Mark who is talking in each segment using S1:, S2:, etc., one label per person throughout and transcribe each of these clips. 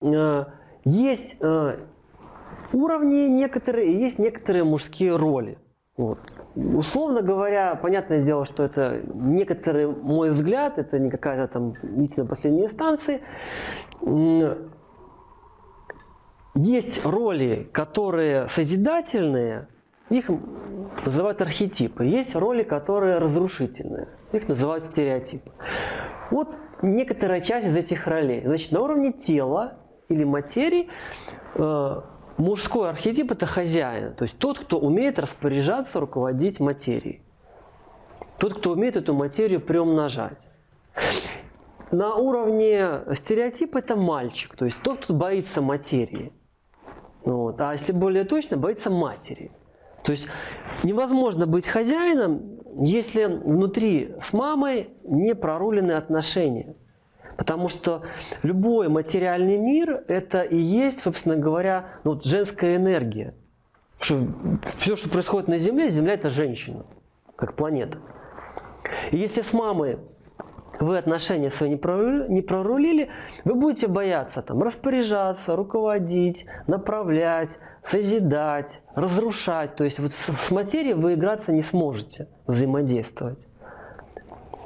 S1: э, есть э, уровни некоторые, есть некоторые мужские роли. Вот. Условно говоря, понятное дело, что это некоторый мой взгляд, это не какая-то там истина последней инстанции. Есть роли, которые созидательные, их называют архетипы. Есть роли, которые разрушительные, их называют стереотипы. Вот некоторая часть из этих ролей. Значит, на уровне тела или материи э, мужской архетип – это хозяин, то есть тот, кто умеет распоряжаться, руководить материей. Тот, кто умеет эту материю приумножать. На уровне стереотипа это мальчик, то есть тот, кто боится материи. Вот. А если более точно, боится матери. То есть невозможно быть хозяином, если внутри с мамой не прорулены отношения. Потому что любой материальный мир – это и есть, собственно говоря, ну, вот женская энергия. Что все, что происходит на Земле, Земля – это женщина, как планета. И если с мамой вы отношения свои не прорулили, не прорулили вы будете бояться там, распоряжаться, руководить, направлять, созидать, разрушать. То есть вот с материей вы играться не сможете, взаимодействовать.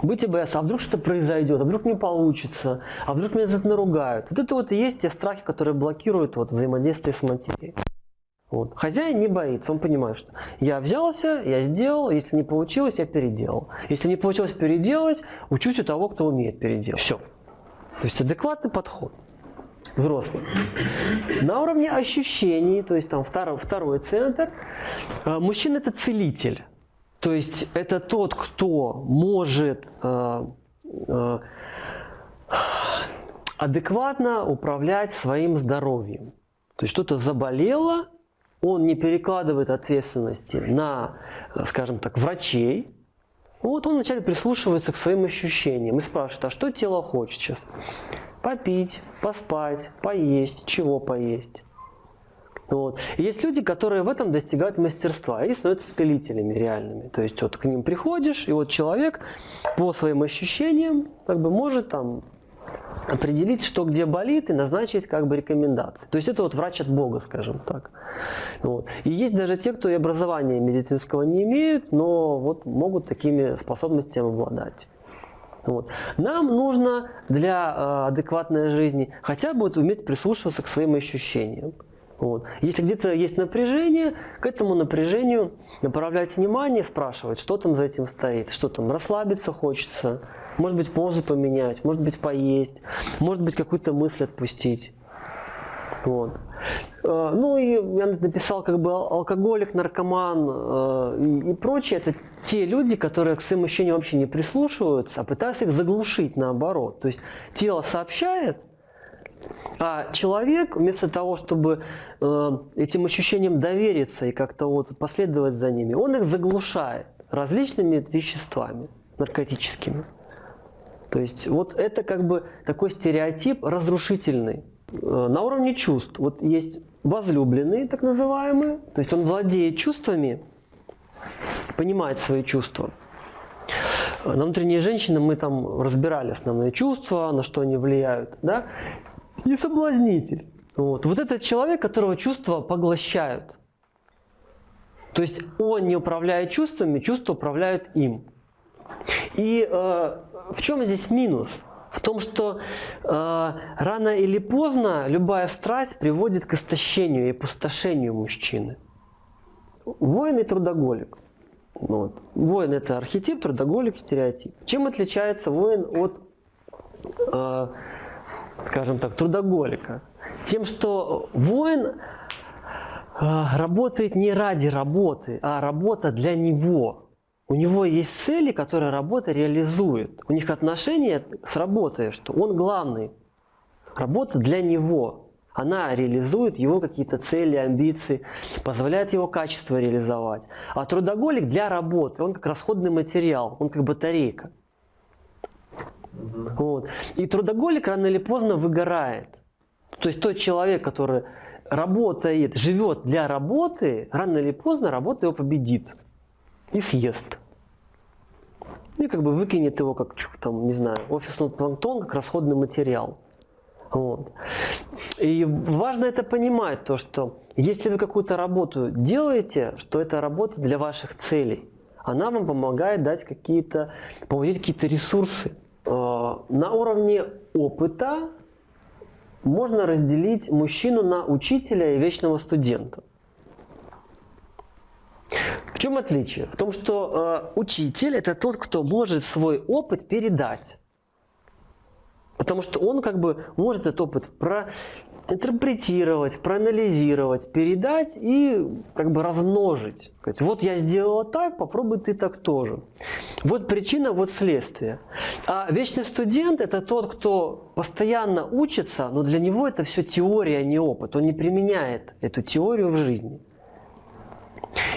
S1: Будете бояться, а вдруг что-то произойдет, а вдруг не получится, а вдруг меня за это наругают. Вот это вот и есть те страхи, которые блокируют вот взаимодействие с материей. Вот. Хозяин не боится, он понимает, что я взялся, я сделал, если не получилось, я переделал. Если не получилось переделать, учусь у того, кто умеет переделать. Все. То есть адекватный подход взрослый. На уровне ощущений, то есть там второй, второй центр, э, мужчина это целитель. То есть это тот, кто может э, э, адекватно управлять своим здоровьем. То есть что-то заболело, он не перекладывает ответственности на, скажем так, врачей. Вот он вначале прислушивается к своим ощущениям и спрашивает, а что тело хочет сейчас? Попить, поспать, поесть, чего поесть? Вот. И есть люди, которые в этом достигают мастерства, и становятся целителями реальными. То есть вот к ним приходишь, и вот человек по своим ощущениям как бы может там определить, что где болит, и назначить как бы рекомендации. То есть это вот врач от Бога, скажем так. Вот. И есть даже те, кто и образования медицинского не имеют, но вот могут такими способностями обладать. Вот. Нам нужно для э, адекватной жизни хотя бы вот уметь прислушиваться к своим ощущениям. Вот. Если где-то есть напряжение, к этому напряжению направлять внимание, спрашивать, что там за этим стоит, что там расслабиться хочется, может быть, позу поменять, может быть, поесть, может быть, какую-то мысль отпустить. Вот. Э, ну и я написал как бы алкоголик, наркоман э, и, прочее. Это те люди, которые к своим ощущениям вообще не прислушиваются, а пытаются их заглушить наоборот. То есть тело сообщает, а человек вместо того, чтобы э, этим ощущениям довериться и как-то вот последовать за ними, он их заглушает различными веществами наркотическими. То есть вот это как бы такой стереотип разрушительный. Э, на уровне чувств. Вот есть возлюбленный, так называемый, то есть он владеет чувствами, понимает свои чувства. Э, на внутренние женщины мы там разбирали основные чувства, на что они влияют. Да? И соблазнитель. Вот. вот этот человек, которого чувства поглощают. То есть он не управляет чувствами, чувства управляют им. И э, в чем здесь минус? В том, что э, рано или поздно любая страсть приводит к истощению и опустошению мужчины. Воин и трудоголик. Вот. Воин это архетип, трудоголик стереотип. Чем отличается воин от, э, скажем так, трудоголика? Тем, что воин э, работает не ради работы, а работа для него. У него есть цели, которые работа реализует. У них отношения с работой, что он главный. Работа для него. Она реализует его какие-то цели, амбиции, позволяет его качество реализовать. А трудоголик для работы, он как расходный материал, он как батарейка. Вот. И трудоголик рано или поздно выгорает. То есть тот человек, который работает, живет для работы, рано или поздно работа его победит и съест. И как бы выкинет его, как там, не знаю, офисный планктон, как расходный материал. Вот. И важно это понимать, то, что если вы какую-то работу делаете, что это работа для ваших целей, она вам помогает дать какие-то, получить какие-то ресурсы. На уровне опыта можно разделить мужчину на учителя и вечного студента. В чем отличие? В том, что э, учитель это тот, кто может свой опыт передать. Потому что он как бы может этот опыт проинтерпретировать, проанализировать, передать и как бы размножить. Вот я сделала так, попробуй ты так тоже. Вот причина, вот следствие. А вечный студент это тот, кто постоянно учится, но для него это все теория, а не опыт. Он не применяет эту теорию в жизни.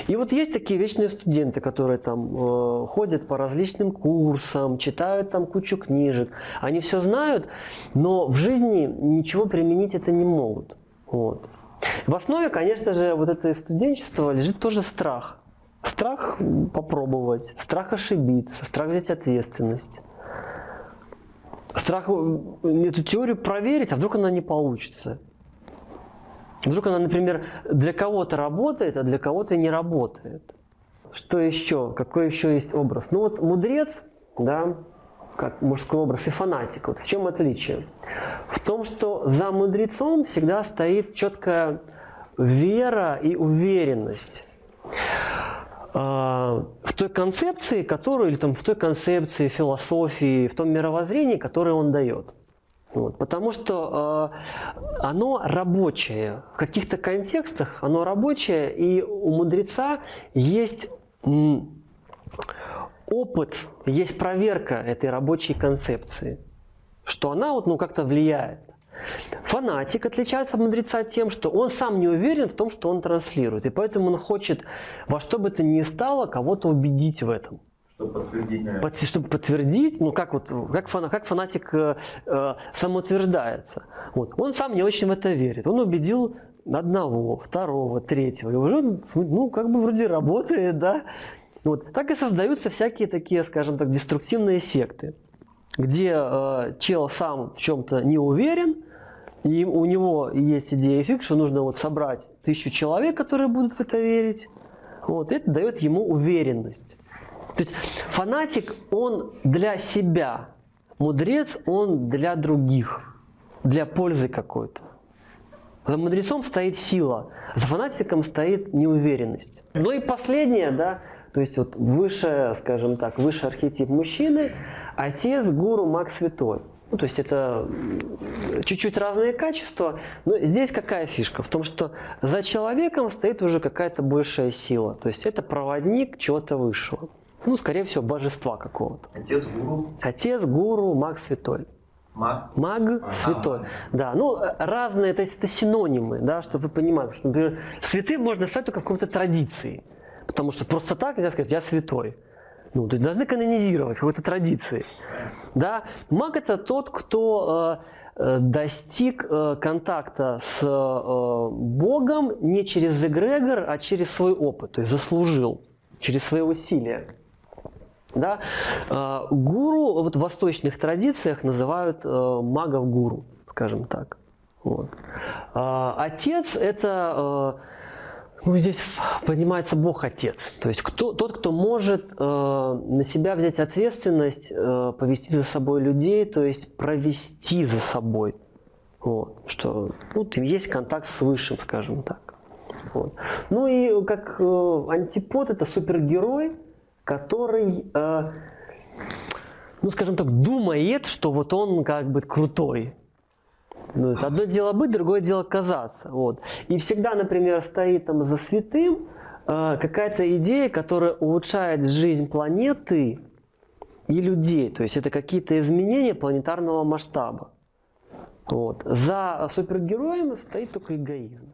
S1: И вот есть такие вечные студенты, которые там э, ходят по различным курсам, читают там кучу книжек. Они все знают, но в жизни ничего применить это не могут. Вот. В основе, конечно же, вот этого студенчества лежит тоже страх. Страх попробовать, страх ошибиться, страх взять ответственность. Страх э, эту теорию проверить, а вдруг она не получится. Вдруг она, например, для кого-то работает, а для кого-то не работает. Что еще? Какой еще есть образ? Ну вот мудрец, да, как мужской образ, и фанатик. Вот в чем отличие? В том, что за мудрецом всегда стоит четкая вера и уверенность а, в той концепции, которую, или там в той концепции философии, в том мировоззрении, которое он дает. Вот, потому что э, оно рабочее. В каких-то контекстах оно рабочее, и у мудреца есть опыт, есть проверка этой рабочей концепции, что она вот, ну, как-то влияет. Фанатик отличается от мудреца тем, что он сам не уверен в том, что он транслирует, и поэтому он хочет во что бы то ни стало кого-то убедить в этом.
S2: Чтобы подтвердить, наверное.
S1: Чтобы подтвердить, ну как, вот, как, фана, как фанатик э, э, самоутверждается. Вот. Он сам не очень в это верит. Он убедил одного, второго, третьего. И уже, ну, как бы вроде работает, да. Вот. Так и создаются всякие такие, скажем так, деструктивные секты, где э, чел сам в чем-то не уверен, и у него есть идея фиг, что нужно вот собрать тысячу человек, которые будут в это верить. Вот. Это дает ему уверенность. То есть фанатик, он для себя, мудрец, он для других, для пользы какой-то. За мудрецом стоит сила, за фанатиком стоит неуверенность. Ну и последнее, да, то есть вот выше, скажем так, выше архетип мужчины, отец, гуру, маг святой. Ну, то есть это чуть-чуть разные качества, но здесь какая фишка? В том, что за человеком стоит уже какая-то большая сила, то есть это проводник чего-то высшего. Ну, скорее всего, божества какого-то.
S2: Отец гуру.
S1: Отец гуру, маг святой.
S2: Маг?
S1: Маг святой. Маг. Да, ну разные, то есть это синонимы, да, чтобы вы понимали, что, например, святым можно стать только в какой-то традиции. Потому что просто так нельзя сказать, я святой. Ну, то есть должны канонизировать какой-то традиции. Да? Маг это тот, кто э, э достиг э, контакта с э, Богом не через эгрегор, а через свой опыт, то есть заслужил, через свои усилия. Да? А, гуру вот в восточных традициях называют э, магов гуру, скажем так. Вот. А, отец это э, ну, здесь понимается Бог Отец. То есть кто, тот, кто может э, на себя взять ответственность, повести за собой людей, то есть провести за собой. Вот, что ну, есть контакт с Высшим, скажем так. Вот. Ну и как э, антипод это супергерой, который, э, ну скажем так, думает, что вот он как бы крутой. Ну, одно дело быть, другое дело казаться. Вот. И всегда, например, стоит там за святым э, какая-то идея, которая улучшает жизнь планеты и людей. То есть это какие-то изменения планетарного масштаба. Вот. За супергероем стоит только эгоизм.